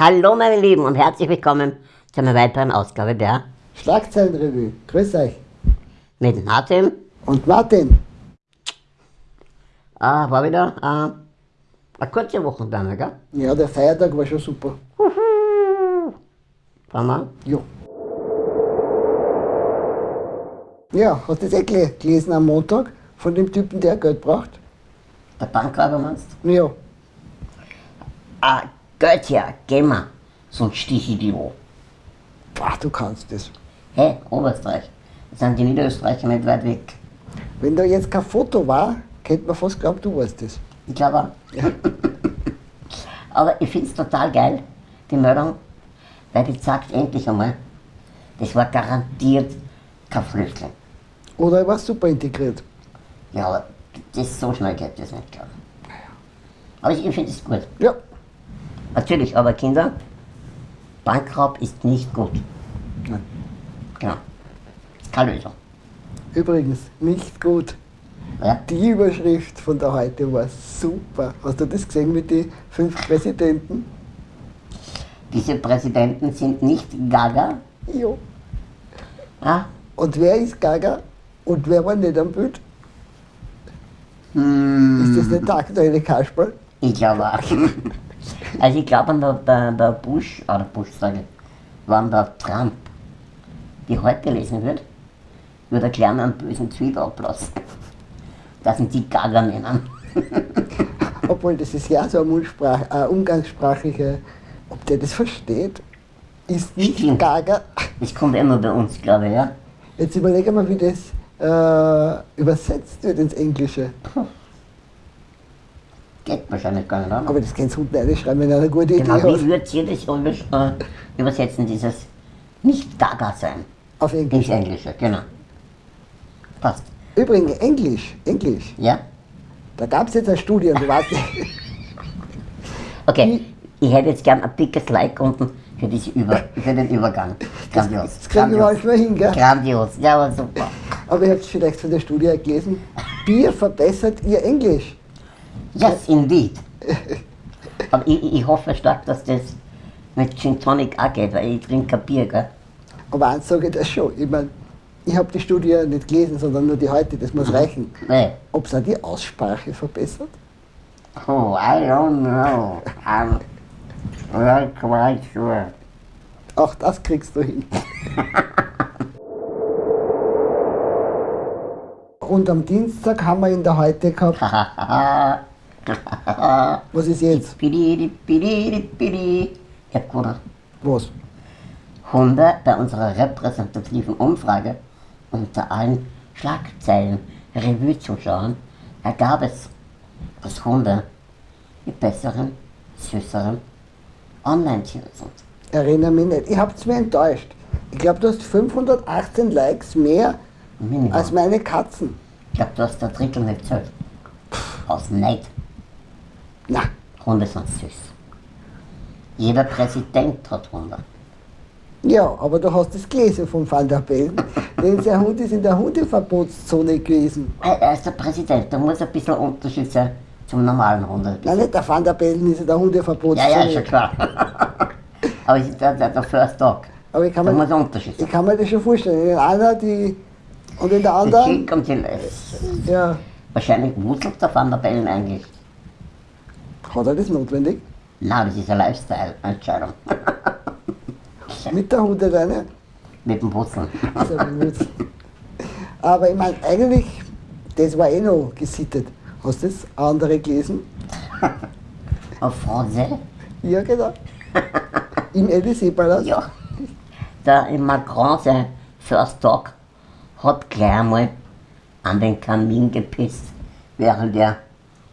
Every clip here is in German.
Hallo meine Lieben und herzlich willkommen zu einer weiteren Ausgabe der Schlagzeilenrevue. Grüß euch. mit Martin. Und Martin. Ah, war wieder äh, eine kurze Wochenende, gell? Ja, der Feiertag war schon super. Schauen wir. Jo. Ja, hast du das eh gele- gelesen am Montag von dem Typen, der Geld braucht? Der Bankräuber meinst du? Ja. Ah, Her, geh mal. Sonst stich ich die wo. Boah, du kannst das. Hey, Oberösterreich. Da sind die Niederösterreicher nicht weit weg. Wenn da jetzt kein Foto war, könnte man fast glauben, du weißt das. Ich glaube auch. Aber ich finde es total geil, die Meldung, weil die sagt endlich einmal, das war garantiert kein Flüchtling. Oder er war super integriert. Ja, aber das so schnell geht das nicht, glaube ich. Aber ich, ich finde es gut. Ja. Natürlich, aber Kinder, Bankraub ist nicht gut. Nein. Genau. Keine Lösung. Übrigens, nicht gut. Ja? Die Überschrift von der heute war super. Hast du das gesehen mit den fünf Präsidenten? Diese Präsidenten sind nicht Gaga. Jo. Ja? Und wer ist Gaga? Und wer war nicht am Bild? Hm, Ist das nicht der aktuelle Kasperl? ich glaube auch. Also ich glaube, der, der, Bush, oder Bush sage ich, wenn der Trump die heute lesen wird, würde er gleich einen bösen Tweet ablassen. Das sind die Gaga nennen. Obwohl, das ist ja so eine umgangssprachliche, ob der das versteht, ist nicht Stimmt. Gaga. Das kommt immer bei uns, glaube ich, ja. Jetzt überlege mal, wie das äh, übersetzt wird ins Englische. Geht wahrscheinlich gar nicht, oder? Aber das kannst du unten reinschreiben, wenn er eine gute Idee Genau, hat. wie würdet ihr das über, äh, übersetzen, dieses nicht Gaga sein? Auf Ins Englisch. Englische, genau. Passt. Übrigens, Englisch, Englisch. Ja? Da gab es jetzt eine Studie, und du weißt nicht. Okay, ich hätte jetzt gern ein dickes Like unten für, diese Über für den Übergang. Grandios. Das kriegen wir manchmal hin, gell? Grandios. Ja, aber super. Aber ihr habt vielleicht von der Studie gelesen, Bier verbessert ihr Englisch. Yes, indeed. Aber ich, ich hoffe stark, dass das mit Gin Tonic auch geht, weil ich trinke kein Bier, gell? Aber eins sage ich das schon. Ich meine, ich habe die Studie nicht gelesen, sondern nur die heute, das muss reichen. Nee. Ob es auch die Aussprache verbessert? Oh, I don't know. I'm not quite sure. Auch das kriegst du hin. Und am Dienstag haben wir in der Heute gehabt, was ist jetzt? Hab gewonnen. Was? Hunde bei unserer repräsentativen Umfrage unter allen Schlagzeilen Revue-Zuschauern ergab es, dass Hunde die besseren, süßeren Online-Tiere sind. Erinnere mich nicht. Ich hab's mir enttäuscht. Ich glaube, du hast 518 Likes mehr Minimum. als meine Katzen. ich glaube, du hast der Drittel nicht zählt. Aus Neid. Na, Hunde sind süß. Jeder Präsident hat Hunde. ja, aber du hast es gelesen vom Van der Bellen. Denn sein Hund ist in der Hundeverbotszone gewesen. Er er ist der Präsident, da muss ein bisschen Unterschied sein zum normalen Hunde. Nein, nicht der Van der Bellen ist in der Ja, Hundeverbotszone. ja, ist schon klar. Aber es ist der, der, der First Dog. Aber ich kann, Da muss mir, ein Unterschied sein. ich kann mir das schon vorstellen. Einer die und in der anderen, Schick und die Les. ja, Wahrscheinlich wuselt der Van der Bellen eigentlich. hat er das notwendig? Nein, das ist eine Lifestyle-Entscheidung. Mit der Hunde deine? Mit dem Wurzeln. Aber ich meine, eigentlich, das war eh noch gesittet. Hast du das andere gelesen? Auf Français? Ja, genau. Im Élysée-Palast? Ja. Der in Macron, sein First Dog, hat gleich einmal an den Kamin gepisst, während er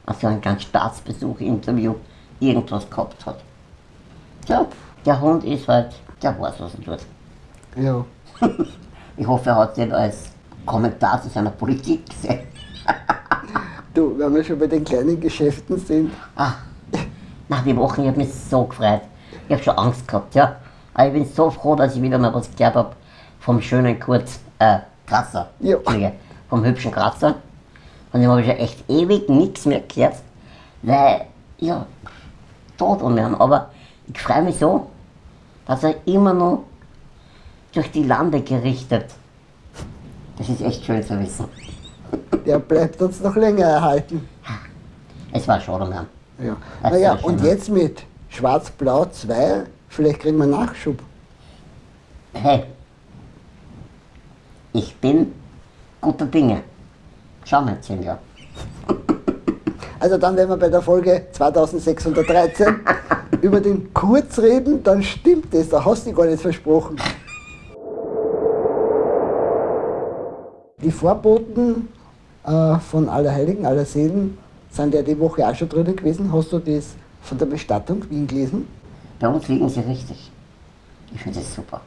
also ein ganz Staatsbesuch-Interview irgendwas gehabt hat. Ja, der Hund ist halt, der weiß, was er tut. Ja. Ich hoffe, er hat das als Kommentar zu seiner Politik gesehen. Du, wenn wir schon bei den kleinen Geschäften sind, Ah, nach die Woche, ich habe mich so gefreut. Ich habe schon Angst gehabt, ja. Aber ich bin so froh, dass ich wieder mal was gehört habe vom schönen Kurz, äh, Krasser. Ja. Vom hübschen Kratzer. Von dem habe ich schon echt ewig nichts mehr gehört, weil, ja, tot um ihn. Aber Ich freue mich so, dass er immer noch durch die Lande gerichtet. Das ist echt schön zu wissen. Der bleibt uns noch länger erhalten. Es war schon mehr. Ja. Das Naja, ja und jetzt mit Schwarz-Blau 2, vielleicht kriegen wir Nachschub. Hey, ich bin guter Dinge. Schauen wir in zehn Jahren. Also dann, wenn wir bei der Folge 2613 über den Kurz reden, dann stimmt es, da hast du gar nicht versprochen. Die Vorboten äh, von Allerheiligen, Allerseelen sind ja die Woche auch schon drin gewesen. Hast du das von der Bestattung Wien gelesen? Bei uns liegen sie richtig. Ich finde das super.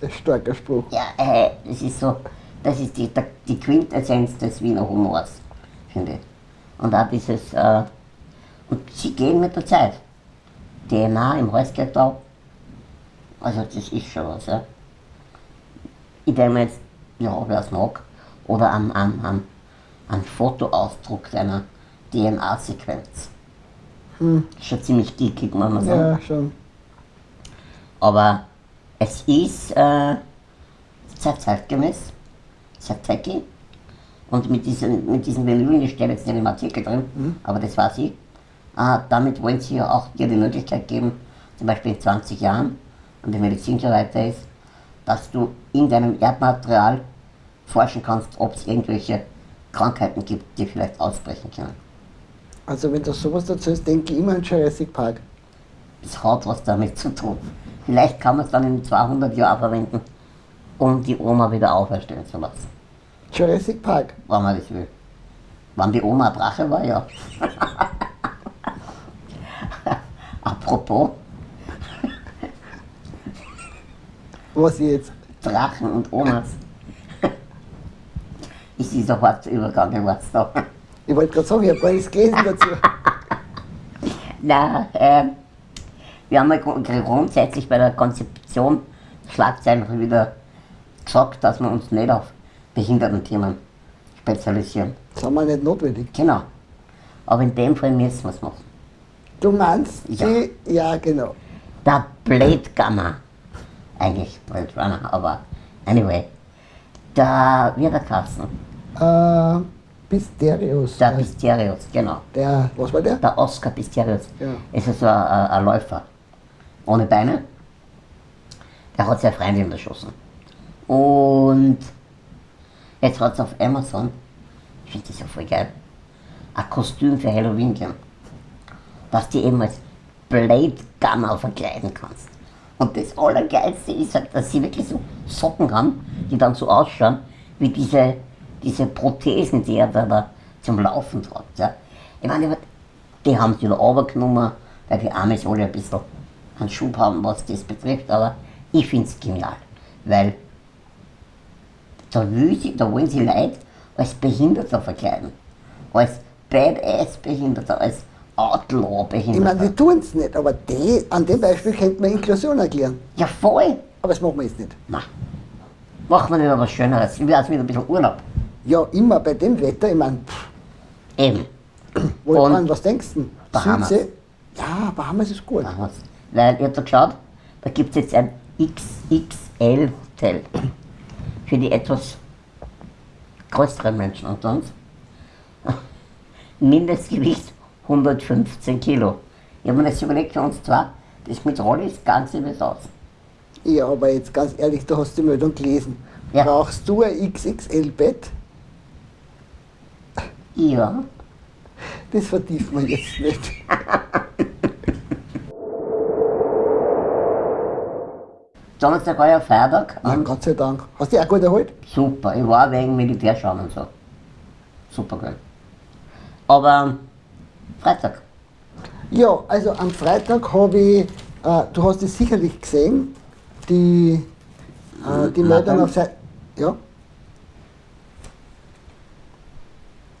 Das ist ein starker Spruch. Ja, äh, das ist so, das ist die, die Quintessenz des Wiener Humors, finde ich. Und auch dieses, äh, und sie gehen mit der Zeit. DNA im Holzkettel, also das ist schon was, ja. Ich denke mir jetzt, ja, wer es mag, oder am, am, am, am Fotoausdruck einer DNA-Sequenz. Schon ziemlich geekig, muss man sagen. Ja, schon. Aber es ist äh, sehr zeitgemäß, sehr techy. Und mit diesen, mit diesen Bemühungen, ich steht jetzt nicht im Artikel drin, aber das war sie. Äh, damit wollen sie ja auch dir die Möglichkeit geben, zum Beispiel in 20 Jahren, und die Medizin schon weiter ist, dass du in deinem Erdmaterial forschen kannst, ob es irgendwelche Krankheiten gibt, die vielleicht ausbrechen können. Also wenn du sowas dazu hast, denke ich immer an Jurassic Park. Es hat was damit zu tun. Vielleicht kann man es dann in 200 Jahren verwenden, um die Oma wieder auferstehen zu lassen. Jurassic Park. wenn man das will. Wann die Oma ein Drache war, ja. Apropos Was jetzt? Drachen und Omas. ist dieser harte Übergang im da. Ich wollte gerade sagen, ich habe gar nichts gelesen dazu. Na, äh, wir haben ja grund- grundsätzlich bei der Konzeption der Schlagzeilen wieder gesagt, dass wir uns nicht auf Behindertenthemen spezialisieren. Das haben wir nicht notwendig. Genau. Aber in dem Fall müssen wir es machen. Du meinst Ja. die? Ja, genau. Der Blade. Eigentlich Blade Runner, aber anyway. Der, wie hat er geheißen? Äh, Pisterius. Der Der, Pisterius, genau. der, was war der? Der Oscar Pisterius. Ja. Ist also ein, ein, ein Läufer. Ohne Beine. Der hat seine Freundin erschossen. Und jetzt hat es auf Amazon, ich finde das ja voll geil, ein Kostüm für Halloween gegeben. Dass du eben als Blade Gunner verkleiden kannst. Und das Allergeilste ist halt, dass sie wirklich so Socken haben, die dann so ausschauen, wie diese, diese Prothesen, die er da, da zum Laufen hat. Ja. Ich meine, die haben sie wieder runtergenommen, weil die Amis alle ein bisschen einen Schub haben, was das betrifft, aber ich finde es genial, weil da, sie, da wollen sie Leute als Behinderter verkleiden, als Badass-Behinderter, als Ich meine, Outlaw-Behinderter. die tun es nicht, aber die, an dem Beispiel könnte man Inklusion erklären. Ja, voll! Aber das machen wir jetzt nicht. Na, machen wir nicht was Schöneres. Ich will jetzt wieder ein bisschen Urlaub. Ja, immer bei dem Wetter, ich meine, Eben. wo Und dran, was denkst du? Bahamas. Südsee? Ja, Bahamas ist gut. Wir's. Weil ihr habt da geschaut, da gibt es jetzt ein XXL-Hotel für die etwas größeren Menschen unter uns. Mindestgewicht 115 Kilo. Ich habe mir das überlegt für uns zwei, das mit Rollis Ganze wird aus. Ja, aber jetzt ganz ehrlich, du hast die Meldung gelesen. Ja. Brauchst du ein XXL-Bett? Ja, Das vertiefen wir jetzt nicht. Donnerstag war ja Feiertag. Und Gott sei Dank. Hast du dich auch gut erholt? Super, ich war wegen Militärschauen und so. Super geil. Aber Freitag. Ja, also am Freitag habe ich, äh, du hast es sicherlich gesehen, die, äh, die dann. auf Seite. Ja,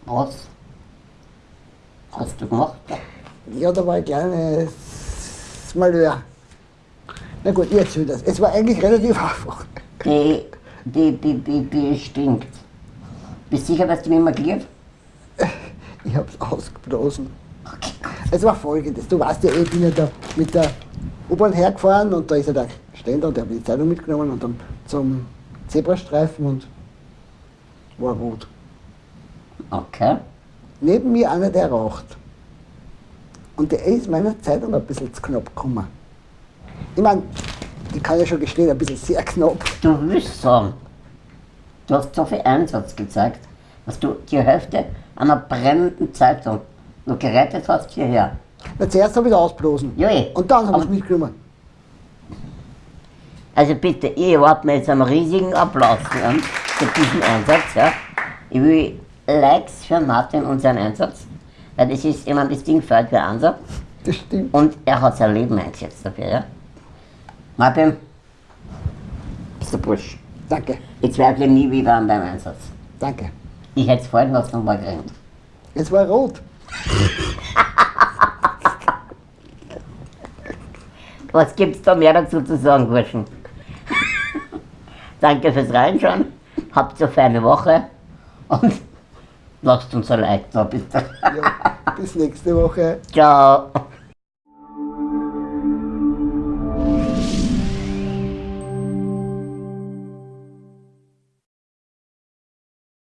Was hast du gemacht? ja, da war ein kleines Malheur. Na gut, ich erzähl das. Es war eigentlich relativ einfach. Die, die, die, die, die stinkt. Bist du sicher, dass die nicht mehr glied? Ich hab's ausgeblasen. Okay. Es war folgendes, du weißt ja, eh, ich bin ja da mit der U-Bahn hergefahren und da ist er der Ständer und der hat die Zeitung mitgenommen und dann zum Zebrastreifen und war rot. Okay. Neben mir einer, der raucht. Und der ist meiner Zeitung ein bisschen zu knapp gekommen. Ich meine, ich kann ja schon gestehen, ein bisschen sehr knapp. Du willst sagen, du hast so viel Einsatz gezeigt, dass du die Hälfte einer brennenden Zeitung nur gerettet hast hierher. Na, zuerst habe ich ihn ausblasen. Ja, eh. Und dann habe ich mitgenommen. Also bitte, ich erwarte mir jetzt einen riesigen Applaus ja, für diesen Einsatz. Ja. Ich will Likes für Martin und seinen Einsatz, weil das ist, ich meine, das Ding fällt für Ansatz Das stimmt. und er hat sein Leben eingesetzt dafür. Ja. Martin, bist du Bursch. Danke, Ich zweifle nie wieder an deinem Einsatz. danke. Ich hätte es fallen lassen und war gerannt. Es war rot. Was gibt's da mehr dazu zu sagen, Burschen? Danke fürs Reinschauen, habt eine feine Woche und lasst uns ein Like da, bitte. Ja, bis nächste Woche. Ciao.